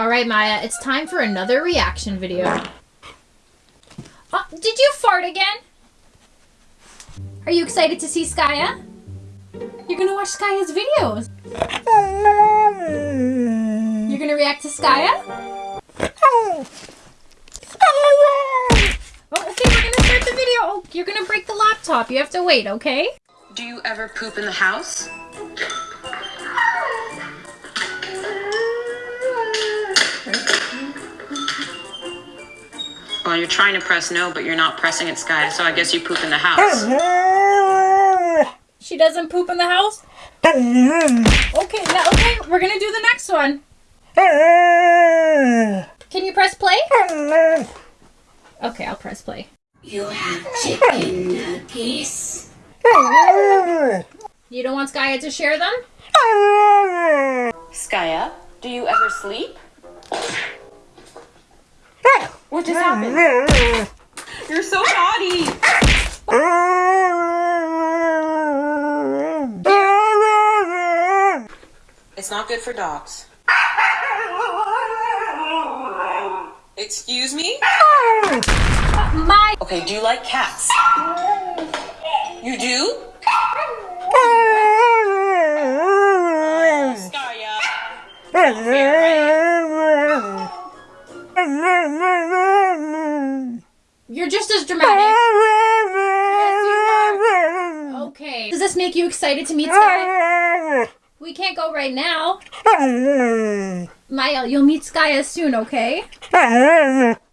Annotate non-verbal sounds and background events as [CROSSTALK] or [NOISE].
Alright, Maya, it's time for another reaction video. Oh, did you fart again? Are you excited to see Skya? You're gonna watch Skya's videos. You're gonna react to Skya? Oh, okay, we're gonna start the video. Oh, you're gonna break the laptop. You have to wait, okay? Do you ever poop in the house? Well, you're trying to press no, but you're not pressing it, Sky, so I guess you poop in the house. She doesn't poop in the house? Okay, now, okay, we're gonna do the next one. Can you press play? Okay, I'll press play. You have chicken nuggets. You don't want Skya to share them? Skya, do you ever sleep? What just happened? You're so naughty! It's not good for dogs. Excuse me? My Okay, do you like cats? You do? You're just as dramatic. Okay. Does this make you excited to meet Skya? [LAUGHS] We can't go right now. [LAUGHS] Maya, you'll meet Skya soon, okay? [LAUGHS]